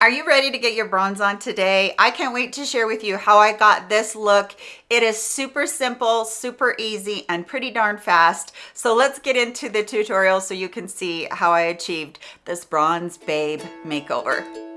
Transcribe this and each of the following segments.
Are you ready to get your bronze on today? I can't wait to share with you how I got this look. It is super simple, super easy, and pretty darn fast. So let's get into the tutorial so you can see how I achieved this bronze babe makeover.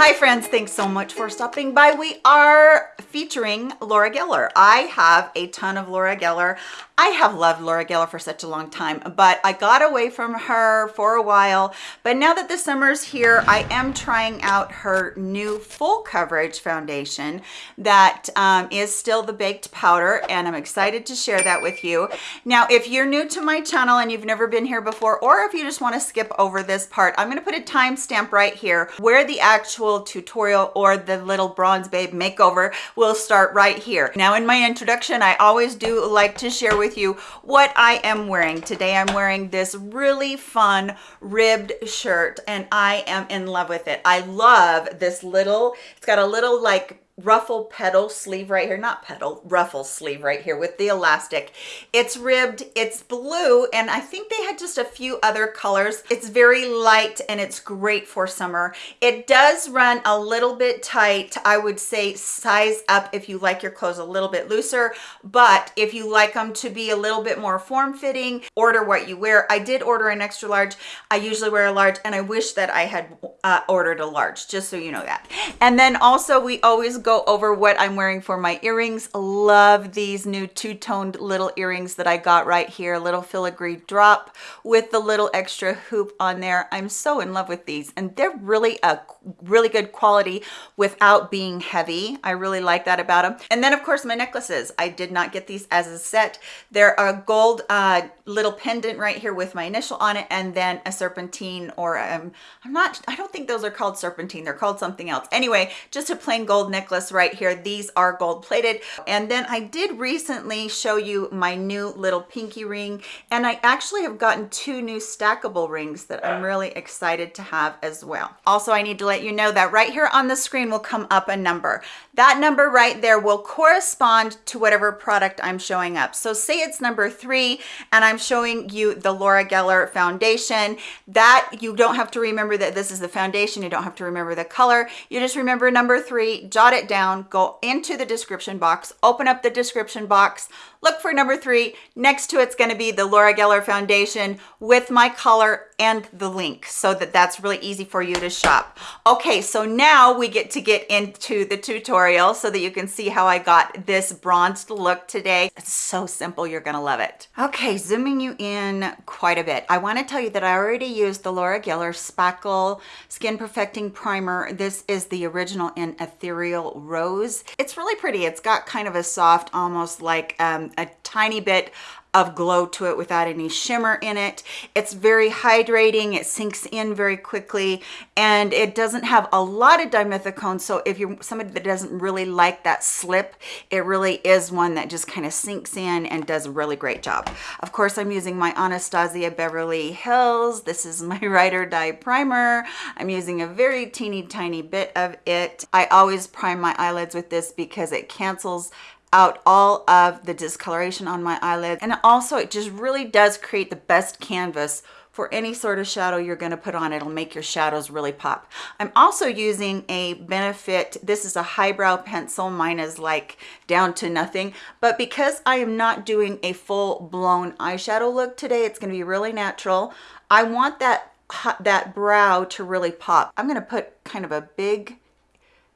Hi friends, thanks so much for stopping by. We are featuring Laura Geller. I have a ton of Laura Geller. I have loved Laura Geller for such a long time, but I got away from her for a while. But now that the summer's here, I am trying out her new full coverage foundation that um, is still the baked powder, and I'm excited to share that with you. Now, if you're new to my channel and you've never been here before, or if you just wanna skip over this part, I'm gonna put a timestamp right here where the actual tutorial or the little bronze babe makeover will start right here. Now, in my introduction, I always do like to share with with you what I am wearing. Today I'm wearing this really fun ribbed shirt and I am in love with it. I love this little, it's got a little like ruffle petal sleeve right here not petal ruffle sleeve right here with the elastic. It's ribbed it's blue and i think they had just a few other colors. It's very light and it's great for summer. It does run a little bit tight. I would say size up if you like your clothes a little bit looser but if you like them to be a little bit more form-fitting order what you wear. I did order an extra large. I usually wear a large and i wish that i had uh, ordered a large just so you know that. And then also we always go over what I'm wearing for my earrings. Love these new two-toned little earrings that I got right here. Little filigree drop with the little extra hoop on there. I'm so in love with these and they're really a really good quality without being heavy. I really like that about them. And then of course my necklaces. I did not get these as a set. They're a gold uh, little pendant right here with my initial on it and then a serpentine or um, I'm not, I don't think those are called serpentine. They're called something else. Anyway, just a plain gold necklace right here. These are gold plated. And then I did recently show you my new little pinky ring and I actually have gotten two new stackable rings that I'm really excited to have as well. Also, I need to let you know that right here on the screen will come up a number. That number right there will correspond to whatever product I'm showing up. So say it's number three and I'm showing you the Laura Geller foundation. That you don't have to remember that this is the foundation. You don't have to remember the color. You just remember number three, jot it down, go into the description box, open up the description box, look for number three. Next to it's going to be the Laura Geller foundation with my color and the link so that that's really easy for you to shop. Okay, so now we get to get into the tutorial so that you can see how I got this bronzed look today. It's so simple, you're gonna love it. Okay, zooming you in quite a bit. I wanna tell you that I already used the Laura Geller Spackle Skin Perfecting Primer. This is the original in Ethereal Rose. It's really pretty. It's got kind of a soft, almost like um, a tiny bit of glow to it without any shimmer in it. It's very hydrating. It sinks in very quickly and it doesn't have a lot of dimethicone. So if you're somebody that doesn't really like that slip, it really is one that just kind of sinks in and does a really great job. Of course, I'm using my Anastasia Beverly Hills. This is my Ride or Die primer. I'm using a very teeny tiny bit of it. I always prime my eyelids with this because it cancels out all of the discoloration on my eyelid and also it just really does create the best canvas for any sort of shadow you're going to put on. It'll make your shadows really pop. I'm also using a benefit this is a highbrow pencil mine is like down to nothing but because i am not doing a full-blown eyeshadow look today it's going to be really natural. I want that that brow to really pop. I'm going to put kind of a big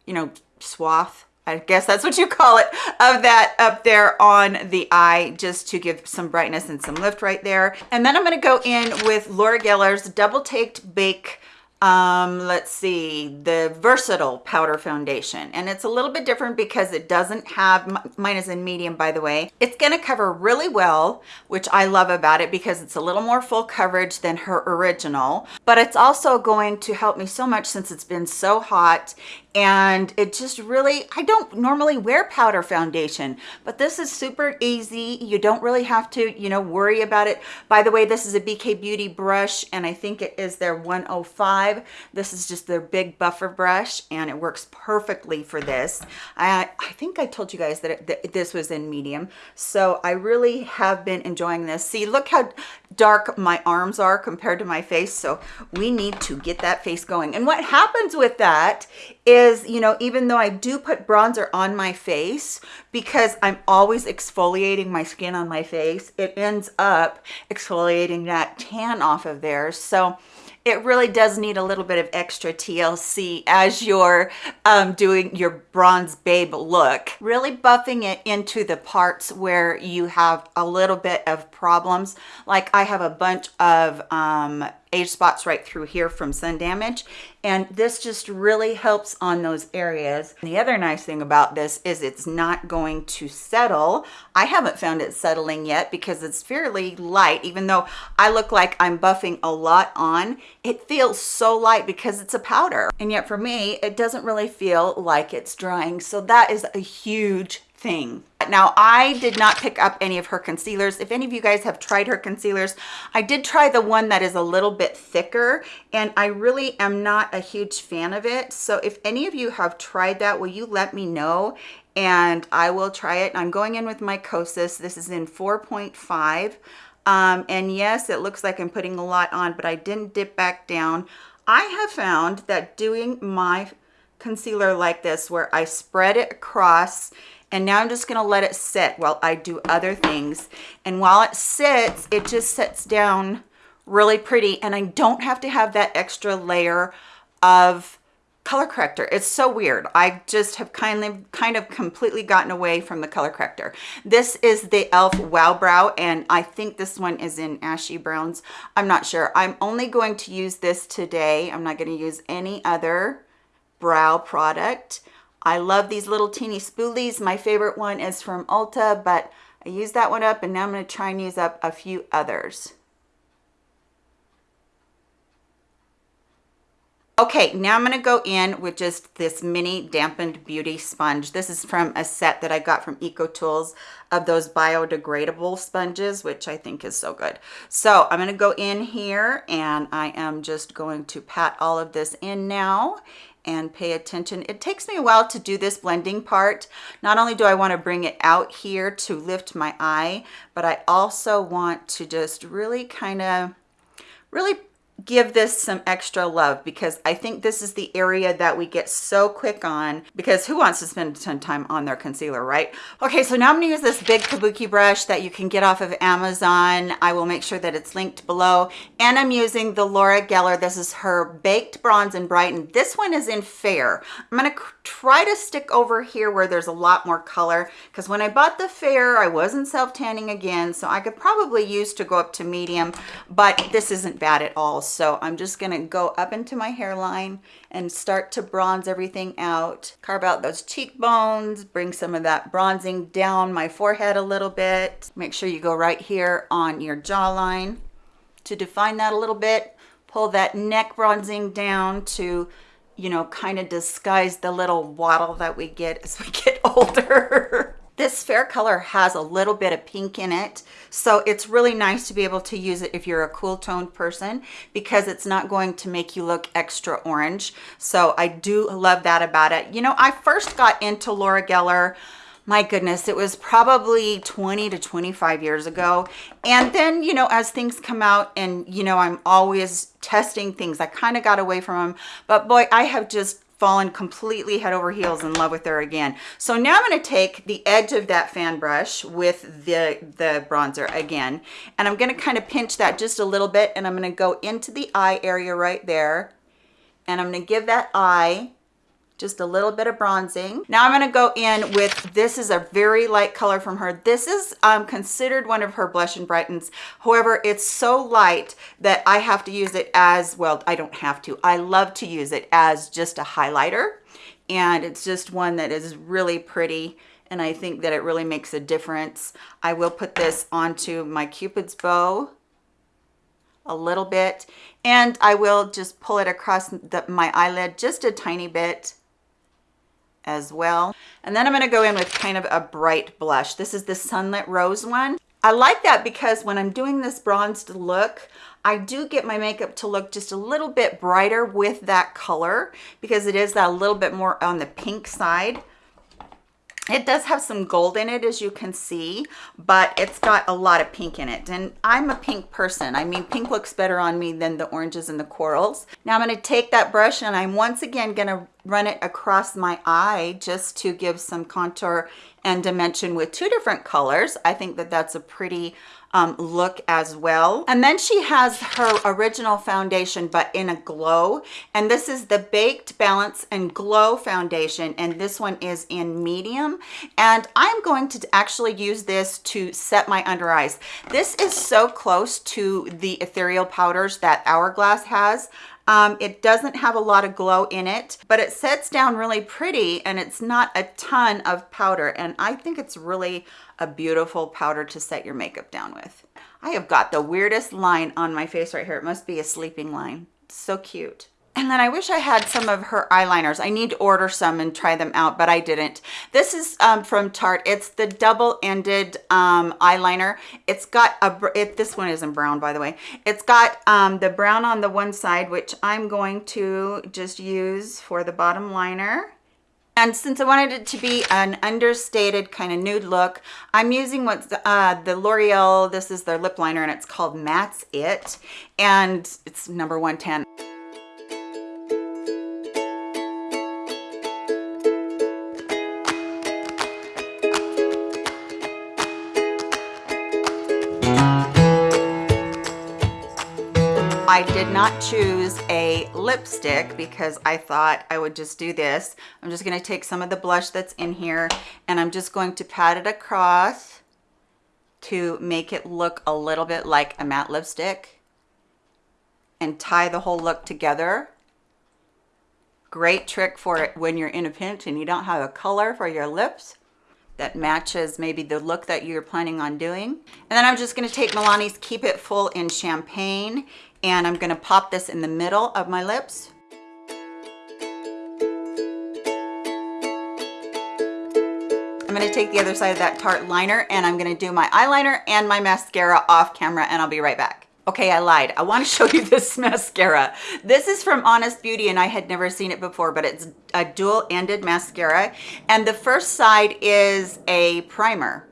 you know swath I guess that's what you call it, of that up there on the eye, just to give some brightness and some lift right there. And then I'm gonna go in with Laura Geller's Double Take Baked um let's see the versatile powder foundation. And it's a little bit different because it doesn't have mine is in medium by the way. It's going to cover really well which i love about it because it's a little more full coverage than her original. But it's also going to help me so much since it's been so hot and it just really i don't normally wear powder foundation but this is super easy. You don't really have to you know worry about it. By the way this is a bk beauty brush and i think it is their 105 this is just their big buffer brush and it works perfectly for this. I i think i told you guys that, it, that this was in medium so i really have been enjoying this. See look how dark my arms are compared to my face so we need to get that face going. And what happens with that is, you know, even though I do put bronzer on my face, because I'm always exfoliating my skin on my face, it ends up exfoliating that tan off of there. So it really does need a little bit of extra TLC as you're um, doing your bronze babe look. Really buffing it into the parts where you have a little bit of problems. Like I have a bunch of um, age spots right through here from sun damage and this just really helps on those areas the other nice thing about this is it's not going to settle i haven't found it settling yet because it's fairly light even though i look like i'm buffing a lot on it feels so light because it's a powder and yet for me it doesn't really feel like it's drying so that is a huge thing. Now, I did not pick up any of her concealers. If any of you guys have tried her concealers, I did try the one that is a little bit thicker, and I really am not a huge fan of it. So if any of you have tried that, will you let me know? And I will try it. I'm going in with my Kosas. This is in 4.5. Um, and yes, it looks like I'm putting a lot on, but I didn't dip back down. I have found that doing my concealer like this, where I spread it across and now I'm just gonna let it sit while I do other things. And while it sits, it just sits down really pretty and I don't have to have that extra layer of color corrector. It's so weird. I just have kind of kind of completely gotten away from the color corrector. This is the e.l.f. Wow Brow and I think this one is in Ashy Browns. I'm not sure. I'm only going to use this today. I'm not going to use any other brow product. I love these little teeny spoolies. My favorite one is from Ulta, but I used that one up and now I'm going to try and use up a few others. Okay, now I'm going to go in with just this mini dampened beauty sponge. This is from a set that I got from EcoTools of those biodegradable sponges, which I think is so good. So I'm going to go in here and I am just going to pat all of this in now and pay attention. It takes me a while to do this blending part. Not only do I want to bring it out here to lift my eye, but I also want to just really kind of really give this some extra love because I think this is the area that we get so quick on because who wants to spend a ton of time on their concealer, right? Okay, so now I'm gonna use this big kabuki brush that you can get off of Amazon. I will make sure that it's linked below. And I'm using the Laura Geller. This is her Baked Bronze and Brighten. This one is in Fair. I'm gonna try to stick over here where there's a lot more color because when I bought the Fair, I wasn't self-tanning again, so I could probably use to go up to medium, but this isn't bad at all. So I'm just gonna go up into my hairline and start to bronze everything out. Carve out those cheekbones, bring some of that bronzing down my forehead a little bit. Make sure you go right here on your jawline to define that a little bit. Pull that neck bronzing down to you know, kind of disguise the little waddle that we get as we get older. This fair color has a little bit of pink in it, so it's really nice to be able to use it if you're a cool toned person because it's not going to make you look extra orange. So I do love that about it. You know, I first got into Laura Geller my goodness, it was probably 20 to 25 years ago. And then, you know, as things come out and, you know, I'm always testing things, I kind of got away from them. But boy, I have just fallen completely head over heels in love with her again. So now I'm going to take the edge of that fan brush with the, the bronzer again, and I'm going to kind of pinch that just a little bit, and I'm going to go into the eye area right there, and I'm going to give that eye just a little bit of bronzing. Now I'm going to go in with, this is a very light color from her. This is um, considered one of her blush and brightens. However, it's so light that I have to use it as, well, I don't have to. I love to use it as just a highlighter. And it's just one that is really pretty and I think that it really makes a difference. I will put this onto my Cupid's bow a little bit and I will just pull it across the, my eyelid just a tiny bit as well. And then I'm gonna go in with kind of a bright blush. This is the Sunlit Rose one. I like that because when I'm doing this bronzed look, I do get my makeup to look just a little bit brighter with that color because it is that little bit more on the pink side. It does have some gold in it, as you can see, but it's got a lot of pink in it. And I'm a pink person. I mean, pink looks better on me than the oranges and the corals. Now I'm gonna take that brush and I'm once again gonna run it across my eye just to give some contour and dimension with two different colors. I think that that's a pretty um, look as well. And then she has her original foundation, but in a glow. And this is the Baked Balance and Glow Foundation. And this one is in medium. And I'm going to actually use this to set my under eyes. This is so close to the ethereal powders that Hourglass has. Um, it doesn't have a lot of glow in it, but it sets down really pretty and it's not a ton of powder. And I think it's really a beautiful powder to set your makeup down with. I have got the weirdest line on my face right here. It must be a sleeping line. So cute. And then I wish I had some of her eyeliners. I need to order some and try them out, but I didn't. This is um, from Tarte. It's the double-ended um, eyeliner. It's got a, it, this one isn't brown, by the way. It's got um, the brown on the one side, which I'm going to just use for the bottom liner. And since I wanted it to be an understated kind of nude look, I'm using what's uh, the L'Oreal, this is their lip liner and it's called Matt's It. And it's number 110. I did not choose a lipstick because I thought I would just do this. I'm just going to take some of the blush that's in here and I'm just going to pat it across to make it look a little bit like a matte lipstick and tie the whole look together. Great trick for it when you're in a pinch and you don't have a color for your lips that matches maybe the look that you're planning on doing. And then I'm just gonna take Milani's Keep It Full in Champagne and I'm gonna pop this in the middle of my lips. I'm gonna take the other side of that Tarte liner and I'm gonna do my eyeliner and my mascara off camera and I'll be right back. Okay, I lied. I want to show you this mascara. This is from Honest Beauty and I had never seen it before, but it's a dual-ended mascara. And the first side is a primer.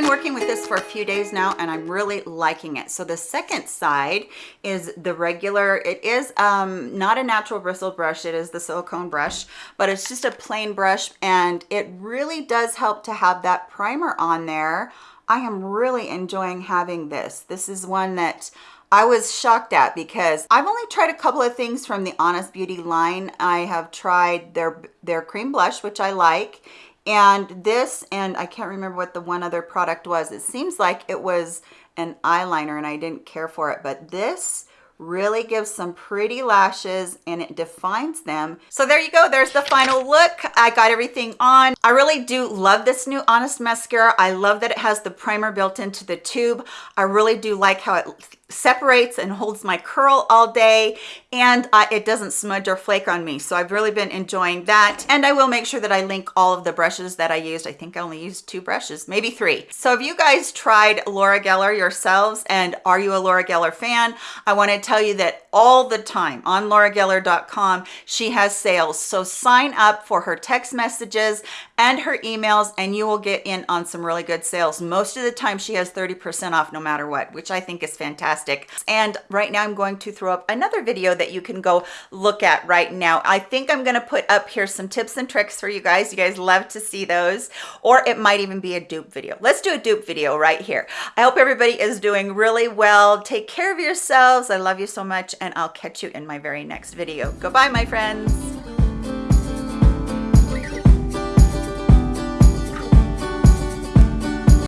Been working with this for a few days now and I'm really liking it. So the second side is the regular, it is um, not a natural bristle brush, it is the silicone brush, but it's just a plain brush and it really does help to have that primer on there. I am really enjoying having this. This is one that I was shocked at because I've only tried a couple of things from the Honest Beauty line. I have tried their, their cream blush, which I like, and this and i can't remember what the one other product was. It seems like it was an eyeliner and i didn't care for it but this really gives some pretty lashes and it defines them. So there you go there's the final look. I got everything on. I really do love this new honest mascara. I love that it has the primer built into the tube. I really do like how it separates and holds my curl all day and uh, it doesn't smudge or flake on me. So I've really been enjoying that. And I will make sure that I link all of the brushes that I used. I think I only used two brushes maybe three. So if you guys tried Laura Geller yourselves and are you a Laura Geller fan I wanted to tell you that all the time on laurageller.com she has sales. So sign up for her text messages and her emails and you will get in on some really good sales most of the time she has 30 percent off no matter what which I think is fantastic fantastic. And right now I'm going to throw up another video that you can go look at right now. I think I'm gonna put up here some tips and tricks for you guys. You guys love to see those, or it might even be a dupe video. Let's do a dupe video right here. I hope everybody is doing really well. Take care of yourselves. I love you so much, and I'll catch you in my very next video. Goodbye, my friends.